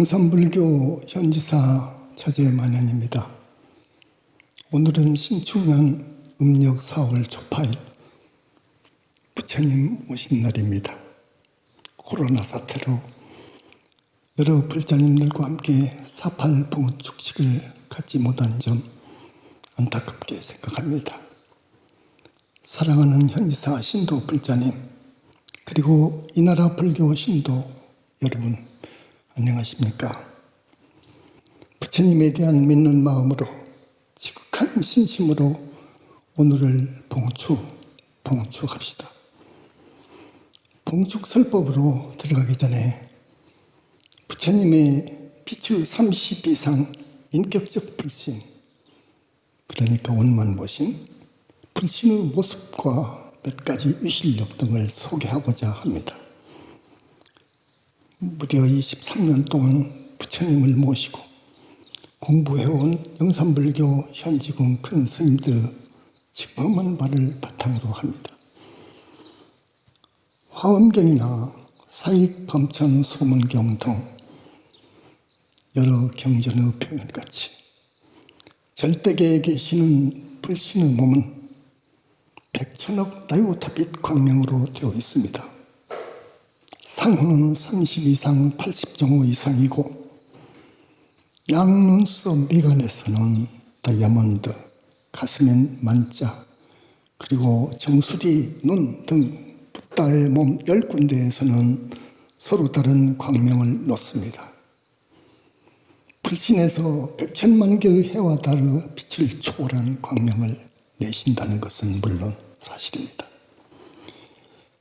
영산불교 현지사 처제만연입니다. 오늘은 신축년 음력 4월 초파일 부처님 오신 날입니다. 코로나 사태로 여러 불자님들과 함께 사팔봉 축식을 갖지 못한 점 안타깝게 생각합니다. 사랑하는 현지사 신도 불자님 그리고 이 나라 불교 신도 여러분 안녕하십니까. 부처님에 대한 믿는 마음으로 지극한 신심으로 오늘을 봉축, 봉축합시다. 봉축 설법으로 들어가기 전에 부처님의 빛의 30 이상 인격적 불신, 그러니까 원만 보신 불신의 모습과 몇 가지 위실력 등을 소개하고자 합니다. 무려 23년 동안 부처님을 모시고 공부해온 영산불교 현지군 큰 스님들의 직범한 말을 바탕으로 합니다. 화엄경이나 사익범천 소문경 등 여러 경전의 표현같이 절대계에 계시는 불신의 몸은 백천억 나이오타빛 광명으로 되어 있습니다. 상호는 30 이상 80 정도 이상이고 양눈썹 미간에서는 다이아몬드, 가슴엔 만자, 그리고 정수리, 눈 등 붓다의 몸 열 군데에서는 서로 다른 광명을 놓습니다. 불신에서 백천만 개의 해와 달의 빛을 초월한 광명을 내신다는 것은 물론 사실입니다.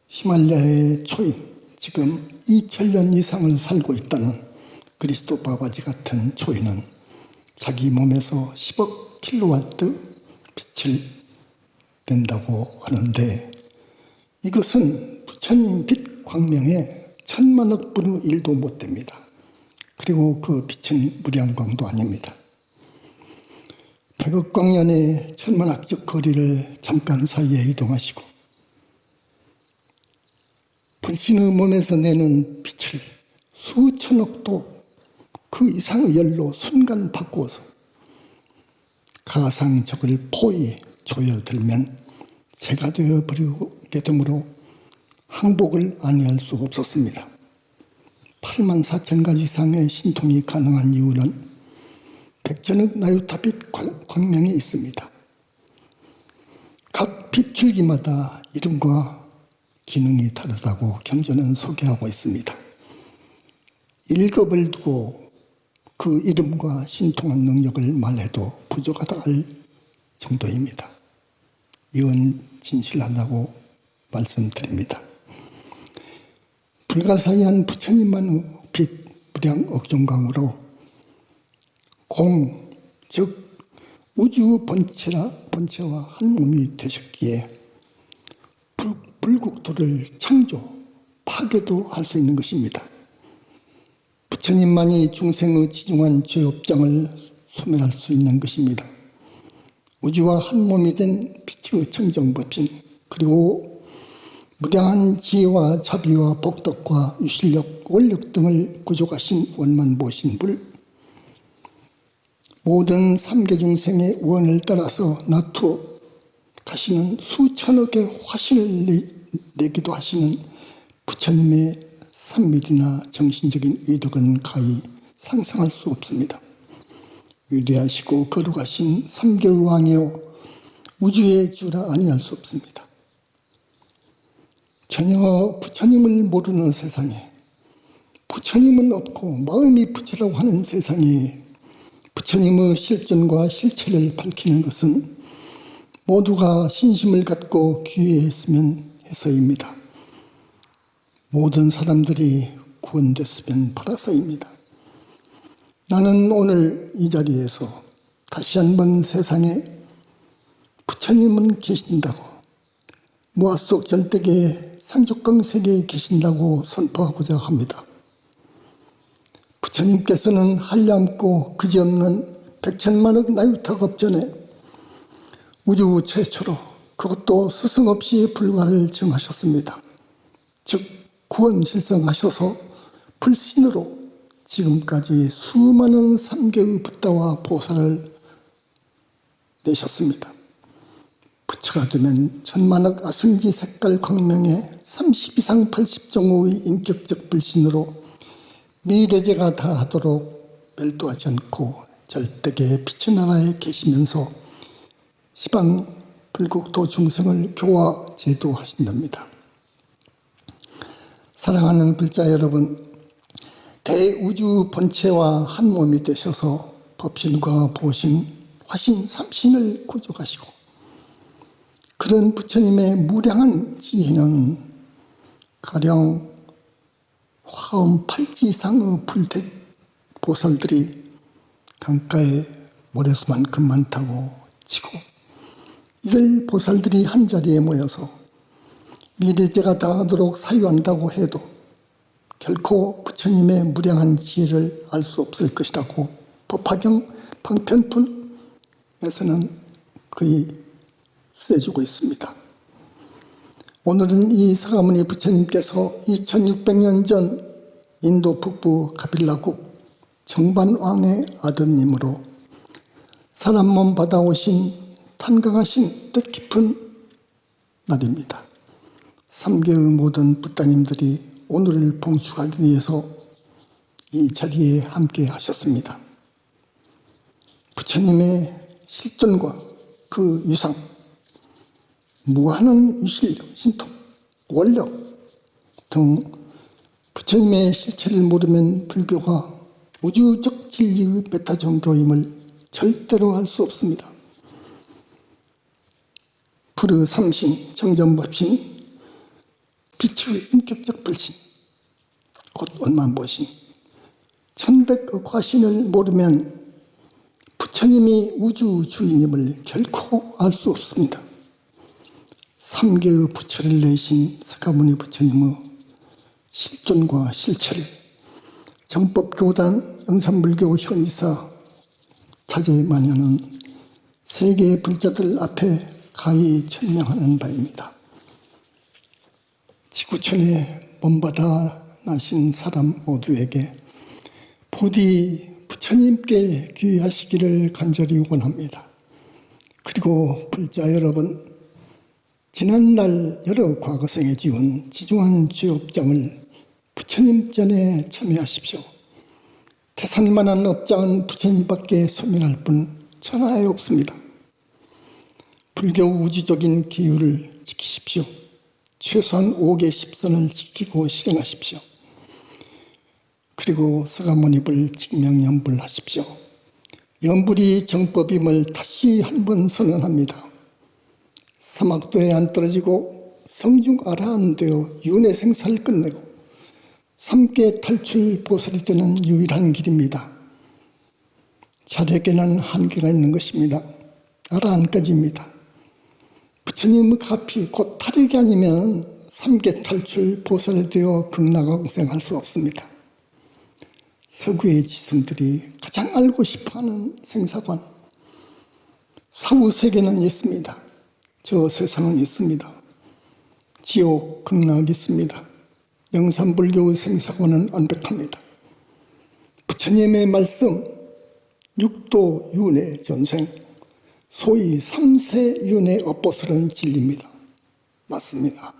히말라야의 초인, 지금 2천년 이상을 살고 있다는 그리스도 바바지 같은 초인은 자기 몸에서 10억 킬로와트 빛을 낸다고 하는데 이것은 부처님 빛 광명에 천만억 분의 일도 못 됩니다. 그리고 그 빛은 무량광도 아닙니다. 백억 광년의 천만학적 거리를 잠깐 사이에 이동하시고 불신의 몸에서 내는 빛을 수천억 도그 이상의 열로 순간 바꾸어서 가상적을 포위 조여들면 새가 되어버리게 되므로 항복을 아니할 수 없었습니다. 8만 4천 가지 이상의 신통이 가능한 이유는 백전의 나유타빛 광명이 있습니다. 각 빛줄기마다 이름과 기능이 다르다고 경전은 소개하고 있습니다. 1급을 두고 그 이름과 신통한 능력을 말해도 부족하다 할 정도입니다. 이건 진실하다고 말씀드립니다. 불가사의한 부처님만의 빛 무량 억종강으로 공, 즉 우주 본체라 본체와 한 몸이 되셨기에 불 국토를 창조, 파괴도 할 수 있는 것입니다. 부처님만이 중생의 지중한 죄업장을 소멸할 수 있는 것입니다. 우주와 한 몸이 된 빛의 청정법신 그리고 무량한 지혜와 자비와 복덕과 유실력, 원력 등을 구족하신 원만보신 불 모든 삼계 중생의 원을 따라서 나투어 가시는 수천억의 화신을 내기도 하시는 부처님의 산밀이나 정신적인 의덕은 가히 상상할 수 없습니다. 위대하시고 거룩하신 삼계왕이요 우주의 주라 아니할 수 없습니다. 전혀 부처님을 모르는 세상에 부처님은 없고 마음이 부처라고 하는 세상에 부처님의 실존과 실체를 밝히는 것은 모두가 신심을 갖고 귀회했으면 해서입니다. 모든 사람들이 구원됐으면 팔아서입니다. 나는 오늘 이 자리에서 다시 한번 세상에 부처님은 계신다고 무아 속 절대계 상족강 세계에 계신다고 선포하고자 합니다. 부처님께서는 한량없고 그지없는 백천만억 나유탁업 전에 우주 최초로 그것도 스승 없이 불가를 정하셨습니다. 즉 구원 실성하셔서 불신으로 지금까지 수많은 삼계의 붓다와 보살을 내셨습니다. 부처가 되면 천만억 아승지 색깔 광명에 30 이상 80종의 인격적 불신으로 미래제가 다 하도록 멸도하지 않고 절대계 빛의 나라에 계시면서 시방 불국도 중생을 교화 제도하신답니다. 사랑하는 불자 여러분, 대우주 본체와 한 몸이 되셔서 법신과 보신, 화신, 삼신을 구족하시고 그런 부처님의 무량한 지혜는 가령 화음 팔지 이상의 불택 보살들이 강가에 모래수만큼 많다고 치고 이들 보살들이 한자리에 모여서 미래제가 당하도록 사유한다고 해도 결코 부처님의 무량한 지혜를 알 수 없을 것이라고 법화경 방편품에서는 그리 쓰여주고 있습니다. 오늘은 이 사가모니 부처님께서 2600년 전 인도 북부 가빌라국 정반왕의 아드님으로 사람 몸 받아오신 탄강하신 뜻깊은 날입니다. 3개의 모든 부따님들이 오늘을 봉축하기 위해서 이 자리에 함께 하셨습니다. 부처님의 실존과 그 유상, 무한한 유실력, 신통, 원력 등 부처님의 실체를 모르면 불교가 우주적 진리의 베타 종교임을 절대로 할 수 없습니다. 불의 삼신, 정전법신, 빛의 인격적 불신, 곧 원만보신, 천백의 과신을 모르면 부처님이 우주 주인임을 결코 알 수 없습니다. 삼계의 부처를 내신 스가모니 부처님의 실존과 실체를 정법교단 영산불교 현이사 자제마녀는 세계의 불자들 앞에 가히 천명하는 바입니다. 지구촌에 몸받아 나신 사람 모두에게 부디 부처님께 귀하시기를 간절히 원합니다. 그리고 불자 여러분, 지난날 여러 과거생에 지은 지중한 죄업장을 부처님 전에 참여하십시오. 태산만한 업장은 부처님밖에 소멸할 뿐 천하에 없습니다. 불교 우주적인 기율을 지키십시오. 최소한 5개 10선을 지키고 실행하십시오. 그리고 서가모니불 직명연불하십시오. 연불이 정법임을 다시 한 번 선언합니다. 사막도에 안 떨어지고 성중 아라한 되어 윤회 생사를 끝내고 삼계 탈출 보살이 되는 유일한 길입니다. 자력에는 한계가 있는 것입니다. 아라한까지입니다. 부처님의 가피 곧 탈익이 아니면 삼계 탈출 보살이 되어 극락왕생할 수 없습니다. 서구의 지성들이 가장 알고 싶어하는 생사관 사후 세계는 있습니다. 저 세상은 있습니다. 지옥 극락이 있습니다. 영산불교의 생사관은 완벽합니다. 부처님의 말씀 육도 윤회 전생 소위 삼세 윤회 업보설은 진리입니다. 맞습니다.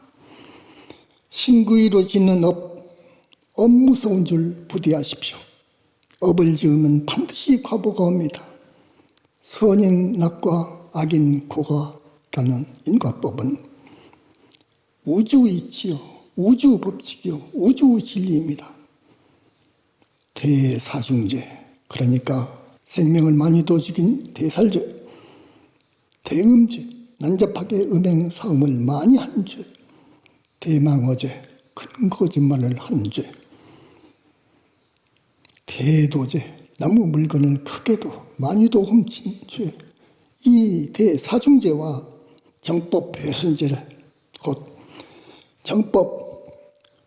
신구의로 짓는 업, 업 무서운 줄 부디 아십시오. 업을 지으면 반드시 과보가 옵니다. 선인 낙과 악인 고가라는 인과법은 우주이치요. 우주 법칙이요. 우주 진리입니다. 대사중제. 그러니까 생명을 많이 도 죽인 대살죄. 대음죄. 난잡하게 음행 사음을 많이 한 죄. 대망어죄. 큰 거짓말을 한 죄. 대도죄. 나무 물건을 크게도 많이도 훔친 죄. 이 대사중죄와 정법 배선죄를 곧 정법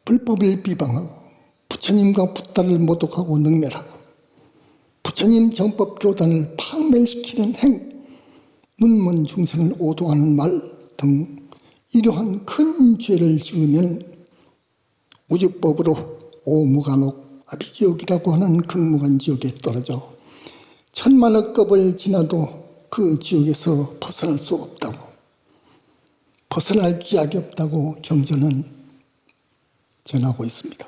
불법을 비방하고 부처님과 부다를 모독하고 능멸하고 부처님 정법 교단을 파멸시키는 행, 눈먼 중생을 오도하는 말 등 이러한 큰 죄를 지으면 우주법으로 오무간옥 아비지옥이라고 하는 극무한 지옥에 떨어져 천만억 급을 지나도 그 지옥에서 벗어날 수 없다고 벗어날 기약이 없다고 경전은 전하고 있습니다.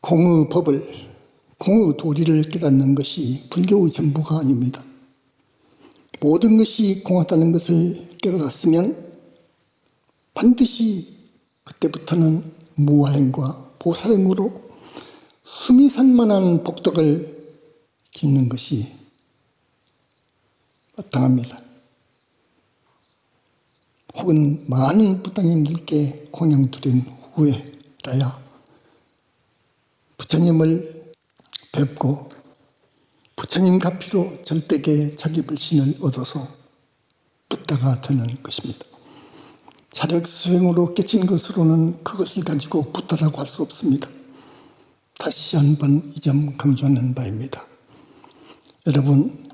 공의 법을 공의 도리를 깨닫는 것이 불교의 전부가 아닙니다. 모든 것이 공하다는 것을 깨달았으면 반드시 그때부터는 무화행과 보살행으로 수미산만한 복덕을 짓는 것이 마땅합니다. 혹은 많은 부당님들께 공양 드린 후에라야 부처님을 뵙고 부처님 가피로 절대계 자기 불신을 얻어서 붓다가 되는 것입니다. 자력 수행으로 깨친 것으로는 그것을 가지고 붓다라고 할 수 없습니다. 다시 한번 이 점 강조하는 바입니다. 여러분,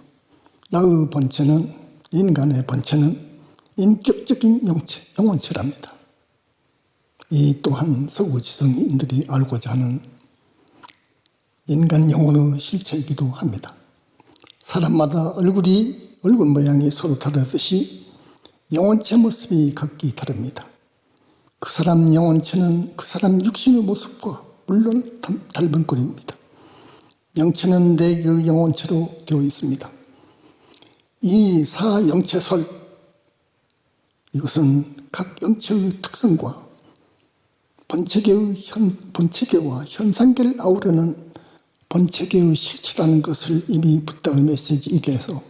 나의 본체는 인간의 본체는 인격적인 영체, 영혼체랍니다. 이 또한 서구지성인들이 알고자 하는 인간 영혼의 실체이기도 합니다. 사람마다 얼굴이 얼굴 모양이 서로 다르듯이 영혼체 모습이 각기 다릅니다. 그 사람 영혼체는 그 사람 육신의 모습과 물론 닮은 꼴입니다. 영체는 네 개의 영혼체로 되어 있습니다. 이 사영체설 이것은 각 영체의 특성과 본체계의 현, 본체계와 현상계를 아우르는 본체계의 실체라는 것을 이미 부탁의 메시지 1에서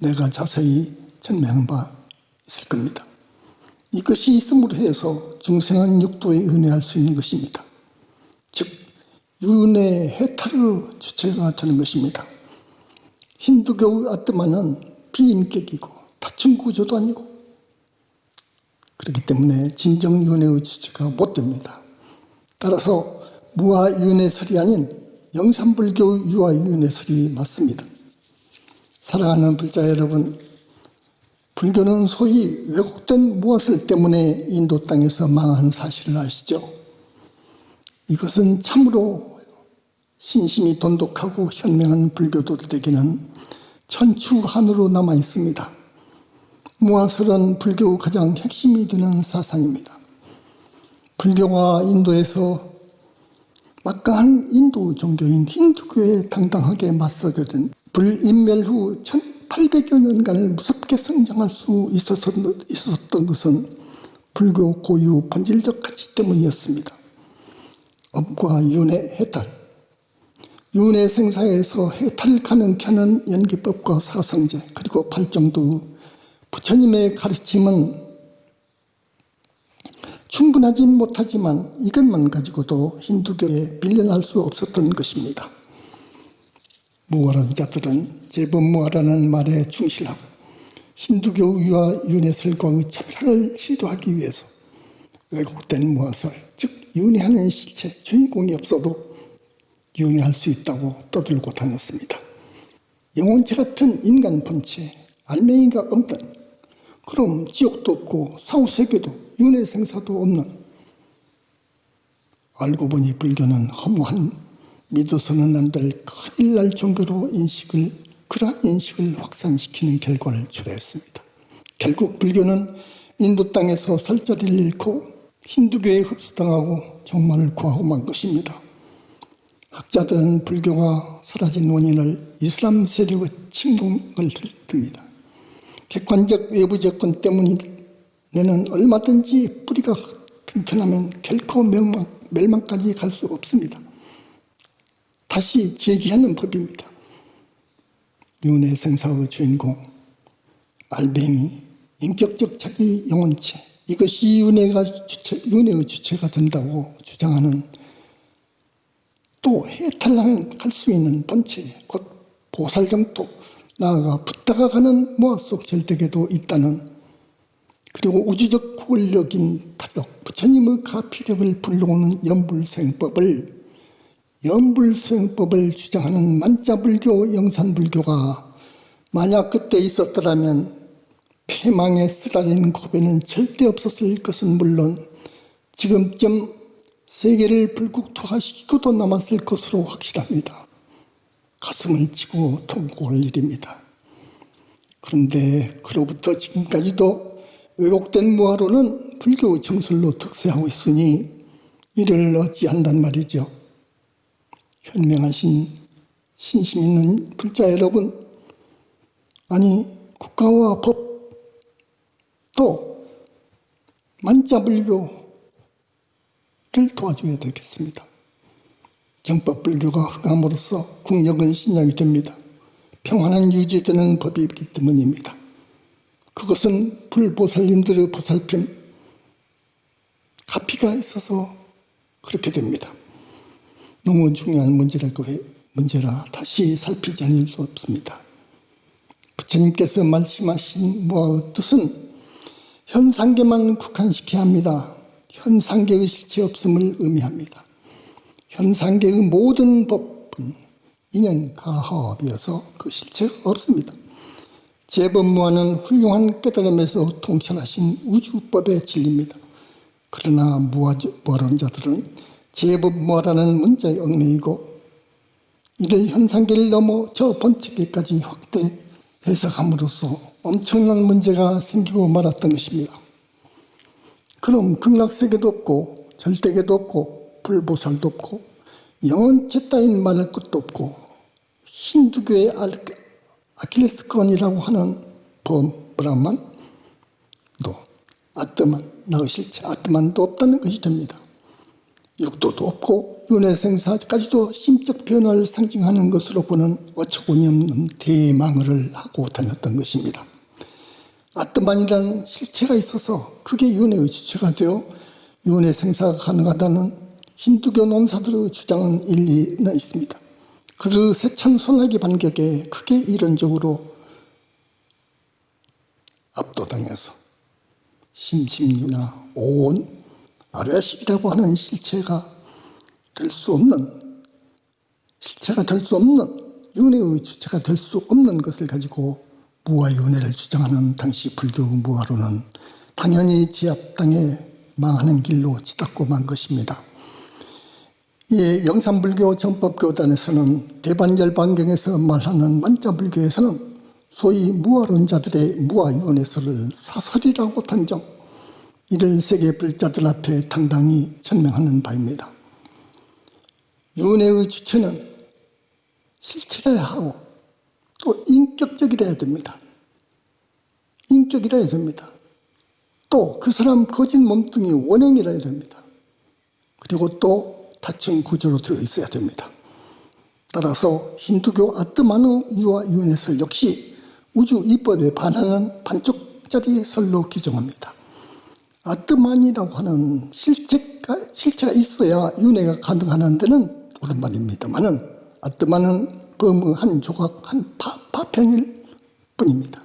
내가 자세히 설명한 바 있을 겁니다. 이것이 있음으로 해서 중생은 육도에 은혜할 수 있는 것입니다. 즉 윤회 해탈의 주체가 되는 것입니다. 힌두교의 아트마는 비인격이고 다층 구조도 아니고 그렇기 때문에 진정 윤회의 주체가 못 됩니다. 따라서 무아윤회설이 아닌 영산불교 유아윤회설이 맞습니다. 사랑하는 불자 여러분, 불교는 소위 왜곡된 무엇을 때문에 인도 땅에서 망한 사실을 아시죠? 이것은 참으로 신심이 돈독하고 현명한 불교도들에게는 천추한으로 남아 있습니다. 무아설은 불교 가장 핵심이 되는 사상입니다. 불교가 인도에서 막강한 인도 종교인 힌두교에 당당하게 맞서게 된 불인멸 후 1800여 년간을 무섭게 성장할 수 있었던 것은 불교 고유 본질적 가치 때문이었습니다. 업과 윤회 해탈 윤회 생사에서 해탈 가능케 하는 연기법과 사성제 그리고 팔정도 부처님의 가르침은 충분하진 못하지만 이것만 가지고도 힌두교에 밀려날 수 없었던 것입니다. 무아라는 자들은 제법 무아라는 말에 충실하고 힌두교 유아 윤회설과의 차별화를 시도하기 위해서 왜곡된 무아설, 즉 윤회하는 실체, 주인공이 없어도 윤회할 수 있다고 떠들고 다녔습니다. 영혼체 같은 인간 본체, 알맹이가 없는 그럼 지옥도 없고 사후세계도 윤회 생사도 없는 알고 보니 불교는 허무한 믿어서는 안 될 큰일 날 종교로 인식을 그러한 인식을 확산시키는 결과를 초래했습니다. 결국 불교는 인도 땅에서 살 자리를 잃고 힌두교에 흡수당하고 종말을 구하고 만 것입니다. 학자들은 불교가 사라진 원인을 이슬람 세력의 침공을 듭니다. 객관적 외부 조건 때문에는 얼마든지 뿌리가 튼튼하면 결코 멸망, 멸망까지 갈 수 없습니다. 다시 제기하는 법입니다. 윤회 생사의 주인공, 알뱅이, 인격적 자기 영혼체, 이것이 윤회가 주체, 윤회의 주체가 된다고 주장하는 또 해탈하면 갈 수 있는 본체, 곧 보살정토, 나아가 붙다가 가는 모아 속 절대계도 있다는 그리고 우주적 구원력인 타격, 부처님의 가피력을 불러오는 연불생법을 연불수행법을 주장하는 만자불교, 영산불교가 만약 그때 있었더라면 폐망에 쓰라린 고배는 절대 없었을 것은 물론 지금쯤 세계를 불국토화시키고도 남았을 것으로 확실합니다. 가슴을 치고 통곡할 일입니다. 그런데 그로부터 지금까지도 왜곡된 무화로는 불교 정설로 특세하고 있으니 이를 어찌한단 말이죠. 현명하신 신심 있는 불자 여러분, 아니 국가와 법 또 만자불교를 도와줘야 되겠습니다. 정법 불교가 흥함으로써 국력은 신약이 됩니다. 평안한 유지되는 법이기 때문입니다. 그것은 불보살님들의 보살핌, 가피가 있어서 그렇게 됩니다. 너무 중요한 문제라고 해, 문제라 다시 살피지 않을 수 없습니다. 부처님께서 말씀하신 무아의 뜻은 현상계만 국한시켜야 합니다. 현상계의 실체 없음을 의미합니다. 현상계의 모든 법은 인연 가합이어서 그 실체가 없습니다. 제법무화는 훌륭한 깨달음에서 통찰하신 우주법의 진리입니다. 그러나 무화론자들은 제법무화라는 문자의 얽매이고 이를 현상계를 넘어 저 번째계까지 확대 해석함으로써 엄청난 문제가 생기고 말았던 것입니다. 그럼 극락세계도 없고 절대계도 없고 불보살도 없고 영원체 따윈 말할 것도 없고 힌두교의 아킬레스건이라고 하는 범 브라만 또 아트만 나의 실체 아트만도 없다는 것이 됩니다. 육도도 없고 윤회생사까지도 심적 변화를 상징하는 것으로 보는 어처구니 없는 대망을 하고 다녔던 것입니다. 아트만이라는 실체가 있어서 그게 윤회의 주체가 되어 윤회생사가 가능하다는 힌두교 논사들의 주장은 일리는 있습니다. 그들의 세찬 손학의 반격에 크게 이론적으로 압도당해서 심심이나 온 아래식이라고 하는 실체가 될 수 없는 실체가 될 수 없는 윤회의 주체가 될 수 없는 것을 가지고 무아윤회를 주장하는 당시 불교 무아로는 당연히 제압당해 망하는 길로 치닫고 만 것입니다. 이 영산불교 정법교단에서는 대반열반경에서 말하는 만자불교에서는 소위 무아론자들의 무아윤회설을 사설이라고 단정 이를 세계 불자들 앞에 당당히 천명하는 바입니다. 윤회의 주체는 실체라야 하고 또 인격적이라야 됩니다. 인격이라야 됩니다. 또 그 사람 거짓 몸뚱이 원형이라야 됩니다. 그리고 또 다층 구조로 되어 있어야 됩니다. 따라서 힌두교 아트마누 유아 유네설 역시 우주 이법에 반하는 반쪽짜리 설로 규정합니다. 아트만이라고 하는 실체가, 실체가 있어야 윤회가 가능하는 데는 옳은 말입니다만은 아트만은 범의 한 조각, 한 파, 파편일 뿐입니다.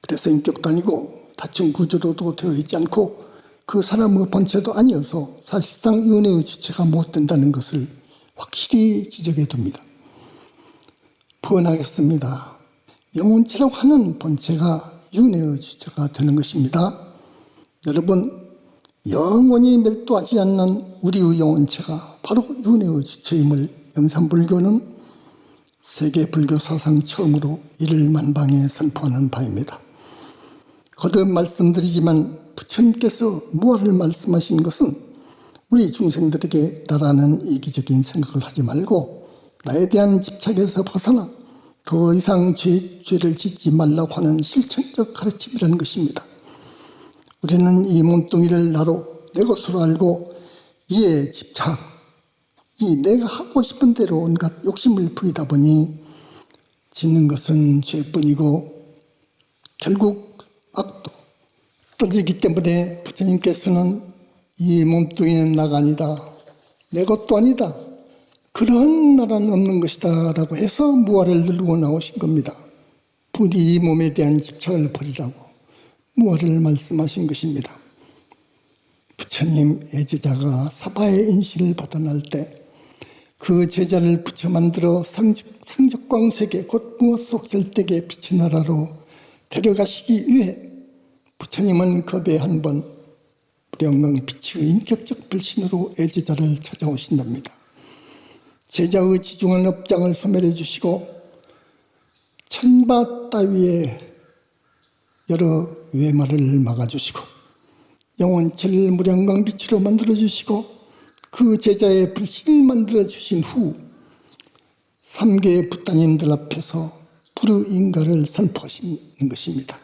그래서 인격도 아니고 다층 구조로도 되어 있지 않고 그 사람의 본체도 아니어서 사실상 윤회의 주체가 못 된다는 것을 확실히 지적해 둡니다. 부언하겠습니다. 영혼체라고 하는 본체가 윤회의 주체가 되는 것입니다. 여러분 영원히 멸도하지 않는 우리의 영혼체가 바로 윤회의 주체임을 영산불교는 세계 불교 사상 처음으로 이를 만방에 선포하는 바입니다. 거듭 말씀드리지만 부처님께서 무엇을 말씀하신 것은 우리 중생들에게 나라는 이기적인 생각을 하지 말고 나에 대한 집착에서 벗어나 더 이상 죄, 죄를 짓지 말라고 하는 실천적 가르침이라는 것입니다. 우리는 이 몸뚱이를 나로 내 것으로 알고 이에 집착, 이 내가 하고 싶은 대로 온갖 욕심을 부리다 보니 짓는 것은 죄뿐이고 결국 악도 떠지기 때문에 부처님께서는 이 몸뚱이는 나가 아니다. 내 것도 아니다. 그러한 나라는 없는 것이다 라고 해서 무화를 누르고 나오신 겁니다. 부디 이 몸에 대한 집착을 버리라고. 무엇을 말씀하신 것입니다. 부처님 애제자가 사바의 인신을 받아날 때 그 제자를 부처 만들어 상적, 상적광 세계 곧 무엇 속 절대계 빛의 나라로 데려가시기 위해 부처님은 겁에 한번 무량강 비치의 인격적 불신으로 애제자를 찾아오신답니다. 제자의 지중한 업장을 소멸해 주시고 천바 따위의 여러 외마를 막아주시고 영원체를 무량강 빛으로 만들어 주시고 그 제자의 불신을 만들어 주신 후 삼계의 부따님들 앞에서 불의 인가를 선포하시는 것입니다.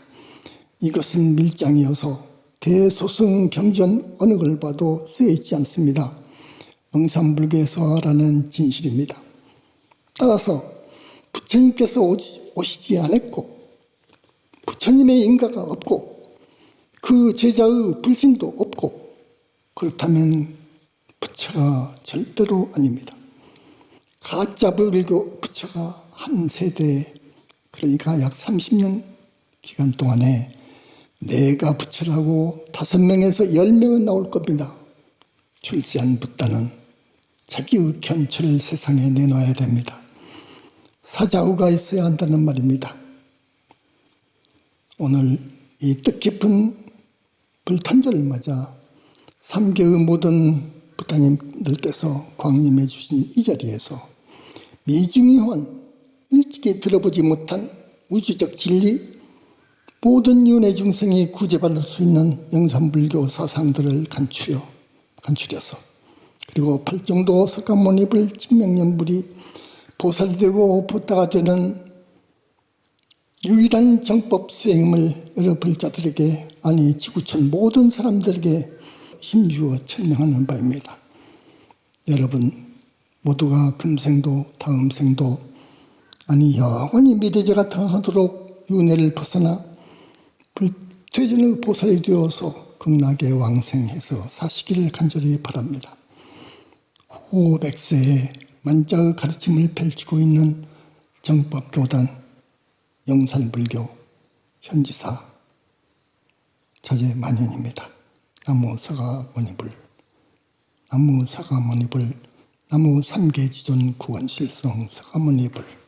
이것은 밀장이어서 대소승 경전 어느 걸 봐도 쓰여 있지 않습니다. 영산불교에서라는 진실입니다. 따라서 부처님께서 오시지 않았고 부처님의 인가가 없고 그 제자의 불신도 없고 그렇다면 부처가 절대로 아닙니다. 가짜 불교 부처가 한 세대 그러니까 약 30년 기간 동안에 내가 부처라고 다섯 명에서 열 명은 나올 겁니다. 출세한 부따는 자기의 견처를 세상에 내놔야 됩니다. 사자우가 있어야 한다는 말입니다. 오늘 이 뜻깊은 불탄절을 맞아 삼계의 모든 부타님들께서 광림해 주신 이 자리에서 미중이환 일찍이 들어보지 못한 우주적 진리 모든 윤회 중생이 구제받을 수 있는 영산불교 사상들을 간추려 간추려서 그리고 팔정도 석가모니불 진명연불이 보살이 되고 부다가 되는 유일한 정법 수행을 여러 불자들에게 아니 지구촌 모든 사람들에게 힘주어 설명하는 바입니다. 여러분 모두가 금생도 다음 생도 아니 영원히 미래제가 당하도록 윤회를 벗어나 불퇴진을 보살이 되어서 극락에 왕생해서 사시기를 간절히 바랍니다. 후 백세에 만자의 가르침을 펼치고 있는 정법교단 영산불교 현지사 자제 만연입니다. 나무 사가모니불 나무 사가모니불 나무 삼계지존 구원실성 사가모니불